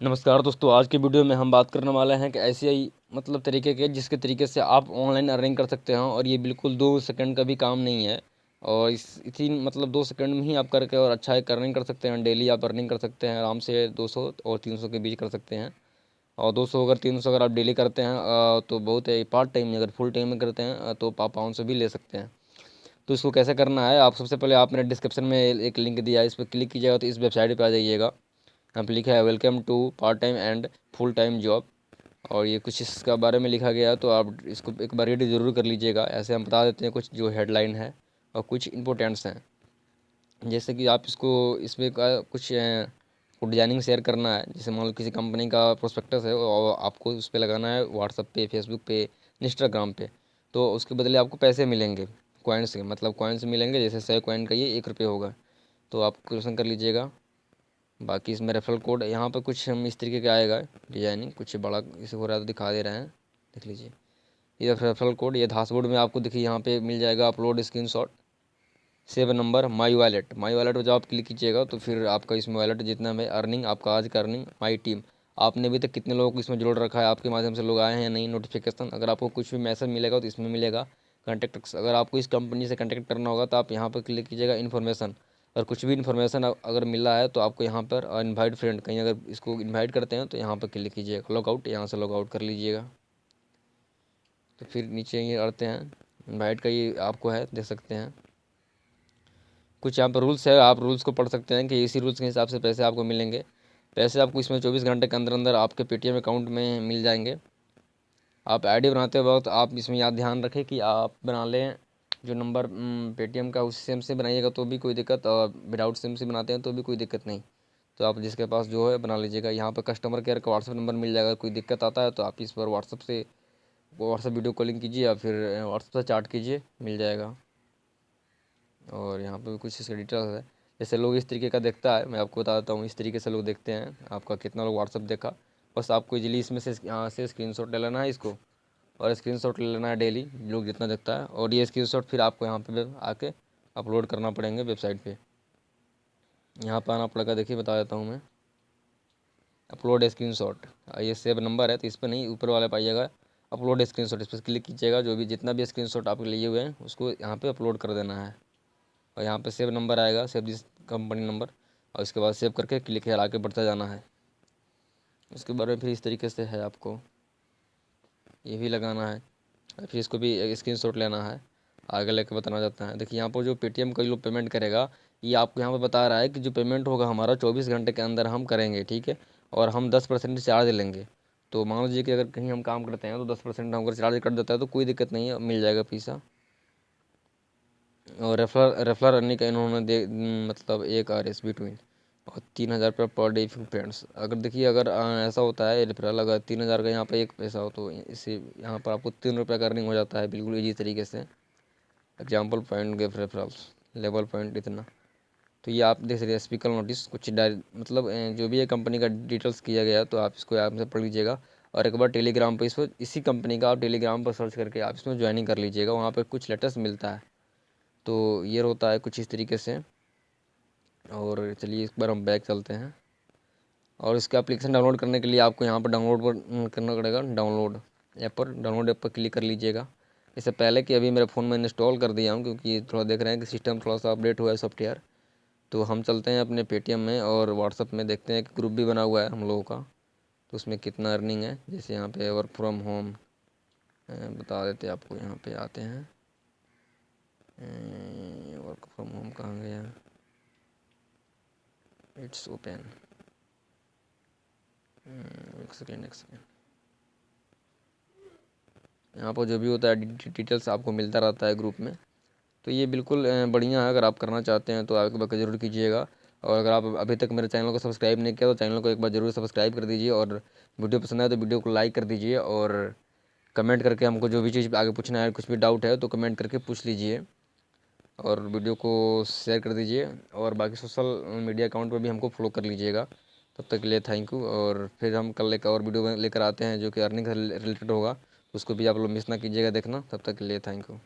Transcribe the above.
नमस्कार दोस्तों, आज के वीडियो में हम बात करने वाले हैं कि ऐसे ही मतलब तरीके के जिसके तरीके से आप ऑनलाइन अर्निंग कर सकते हैं और ये बिल्कुल दो सेकंड का भी काम नहीं है। और इस, इसी मतलब दो सेकंड में ही आप करके और अच्छा एक अर्निंग कर सकते हैं, डेली आप अर्निंग कर सकते हैं, आराम से 200 और 300 के बीच कर सकते हैं। और 200 अगर 300 अगर आप डेली करते हैं तो बहुत है, पार्ट टाइम में अगर फुल टाइम में करते हैं तो आप पाँच सौ भी ले सकते हैं। तो इसको कैसे करना है, आप सबसे पहले आपने डिस्क्रिप्शन में एक लिंक दिया है, इस पर क्लिक कीजिएगा तो इस वेबसाइट पर आ जाइएगा। यहाँ लिखा है welcome to part time and full time job और ये कुछ इसका बारे में लिखा गया तो आप इसको एक बार रीड ज़रूर कर लीजिएगा। ऐसे हम बता देते हैं कुछ जो हेडलाइन है और कुछ इंपॉर्टेंट्स हैं। जैसे कि आप इसको, इसमें का कुछ डिज़ाइनिंग शेयर करना है। जैसे मान लो किसी कंपनी का प्रोस्पेक्टस है, और आपको उस पर लगाना है व्हाट्सअप पे फेसबुक पे इंस्टाग्राम पे तो उसके बदले आपको पैसे मिलेंगे कॉइन्स के। मतलब कॉइन्स मिलेंगे, जैसे सौ कॉइन का ये एक रुपये होगा। तो आप क्वेश्चन कर लीजिएगा। बाकी इसमें रेफरल कोड, यहाँ पर कुछ हम इस तरीके का आएगा, डिज़ाइनिंग, कुछ बड़ा इसे हो रहा है तो दिखा दे रहे हैं, देख लीजिए। ये रेफरल कोड ये धासबोर्ड में आपको देखिए, यहाँ पे मिल जाएगा upload screenshot save number my wallet my wallet पर जब आप क्लिक कीजिएगा तो फिर आपका इसमें वॉलेट जितना है अर्निंग आपका आज का अर्निंग माई टीम आपने अभी तक कितने लोगों को इसमें जोड़ रखा है, आपके माध्यम से लोग आए हैं नहीं नोटिफिकेशन अगर आपको कुछ भी मैसेज मिलेगा तो इसमें मिलेगा। कॉन्टैक्ट अगर आपको इस कंपनी से कॉन्टैक्ट करना होगा तो आप यहाँ पर क्लिक कीजिएगा इन्फॉर्मेशन अगर कुछ भी इन्फॉर्मेशन अगर मिला है तो आपको यहाँ पर इनवाइट फ्रेंड कहीं अगर इसको इनवाइट करते हैं तो यहाँ पर क्लिक कीजिएगा। लॉगआउट यहाँ से लॉगआउट कर लीजिएगा। तो फिर नीचे ये आते हैं। इनवाइट का ये आपको है, देख सकते हैं। कुछ यहाँ पर रूल्स है, आप रूल्स को पढ़ सकते हैं कि इसी रूल्स के हिसाब से पैसे आपको मिलेंगे। पैसे आपको इसमें चौबीस घंटे के अंदर अंदर आपके पेटीएम अकाउंट में मिल जाएँगे। आप आईडी बनाते वक्त आप इसमें याद ध्यान रखें कि आप बना लें जो नंबर पेटीएम का उस सिम से बनाइएगा तो भी कोई दिक्कत और विदाउट सिम से बनाते हैं तो भी कोई दिक्कत नहीं। तो आप जिसके पास जो है बना लीजिएगा। यहाँ पर कस्टमर केयर का व्हाट्सअप नंबर मिल जाएगा, कोई दिक्कत आता है तो आप इस पर व्हाट्सअप से व्हाट्सअप वीडियो कॉलिंग कीजिए या फिर व्हाट्सअप से चार्ट कीजिए, मिल जाएगा। और यहाँ पर कुछ इसका डिटेल्स है। जैसे लोग इस तरीके का देखता है, मैं आपको बता देता हूँ, इस तरीके से लोग देखते हैं। आपका कितना लोग व्हाट्सअप देखा, बस आपको इजली इसमें से, यहाँ से स्क्रीन शॉट ले लेना है इसको। और स्क्रीनशॉट ले लेना है डेली लोग जितना देखता है। और ये स्क्रीनशॉट फिर आपको यहाँ पे आके अपलोड करना पड़ेंगे वेबसाइट पे। यहाँ पर आना पड़ेगा, देखिए बता देता हूँ मैं। अपलोड स्क्रीनशॉट ये सेव नंबर है तो इस पर नहीं, ऊपर वाले पाइएगा अपलोड स्क्रीनशॉट इस पर क्लिक कीजिएगा, जो भी जितना भी स्क्रीनशॉट आप लिए हुए हैं, उसको यहाँ पे अपलोड कर देना है। और यहाँ पे सेव नंबर आएगा सेव जिस कंपनी नंबर और इसके बाद सेव करके क्लिक है आगे बढ़ता जाना है। उसके बारे में फिर इस तरीके से है आपको। ये भी लगाना है। फिर इसको भी स्क्रीन शॉट लेना है। आगे लेकर बताना चाहता है। देखिए, यहाँ पर जो पेटीएम का लोग पेमेंट करेगा, ये आपको यहाँ पर बता रहा है कि जो पेमेंट होगा हमारा चौबीस घंटे के अंदर हम करेंगे, ठीक है? और हम दस परसेंट चार्ज लेंगे। तो मान लीजिए कि अगर कहीं हम काम करते हैं तो दस परसेंट हम अगर चार्ज कट देता है तो कोई दिक्कत नहीं है, मिल जाएगा पैसा। और रेफर रेफर रनने का इन्होंने दे मतलब एक आर एस बिटवीन और तीन हज़ार रुपये पर डे फ्रेंड्स। अगर देखिए, अगर ऐसा होता है रेफरल अगर तीन हज़ार का यहाँ पर एक पैसा हो तो इसी यहाँ पर आपको तीन रुपये का अर्निंग हो जाता है, बिल्कुल इजी तरीके से। एग्ज़ाम्पल पॉइंट गेफ रेफरल्स लेवल पॉइंट इतना। तो ये आप देख सकते हैं स्पीकर नोटिस कुछ मतलब जो भी है कंपनी का डिटेल्स किया गया तो आप इसको आप से पढ़ लीजिएगा। और एक बार टेलीग्राम पर इसको, इसी कंपनी का आप टेलीग्राम पर सर्च करके आप इसमें ज्वाइनिंग कर लीजिएगा, वहाँ पर कुछ लेटेस्ट मिलता है। तो ये होता है कुछ इस तरीके से। और चलिए इस बार हम बैक चलते हैं। और इसका एप्लीकेशन डाउनलोड करने के लिए आपको यहाँ पर डाउनलोड पर करना पड़ेगा डाउनलोड ऐप पर। डाउनलोड ऐप पर क्लिक कर लीजिएगा। इससे पहले कि अभी मेरे फ़ोन में इंस्टॉल कर दिया हूँ, क्योंकि थोड़ा देख रहे हैं कि सिस्टम थोड़ा सा अपडेट हुआ है सॉफ्टवेयर तो हम चलते हैं अपने पेटीएम में और व्हाट्सअप में देखते हैं कि ग्रुप भी बना हुआ है हम लोगों का। तो उसमें कितना अर्निंग है, जैसे यहाँ पे वर्क फ्रॉम होम बता देते आपको, यहाँ पे आते हैं। वर्क फ्रॉम होम कहाँ गया? इट्स ओपन एक सेकेंड एक सेकेंड यहाँ पर जो भी होता है डिटेल्स आपको मिलता रहता है ग्रुप में। तो ये बिल्कुल बढ़िया है, अगर आप करना चाहते हैं तो आप एक बार ज़रूर कीजिएगा। और अगर आप अभी तक मेरे चैनल को सब्सक्राइब नहीं किया तो चैनल को एक बार ज़रूर सब्सक्राइब कर दीजिए और वीडियो पसंद आए तो वीडियो को लाइक कर दीजिए और कमेंट करके हमको जो भी चीज़ आगे पूछना है, कुछ भी डाउट है तो कमेंट करके पूछ लीजिए। और वीडियो को शेयर कर दीजिए और बाकी सोशल मीडिया अकाउंट पर भी हमको फॉलो कर लीजिएगा। तब तक के लिए थैंक यू और फिर हम कल एक और वीडियो लेकर आते हैं जो कि अर्निंग रिलेटेड होगा, उसको भी आप लोग मिस ना कीजिएगा देखना। तब तक के लिए थैंक यू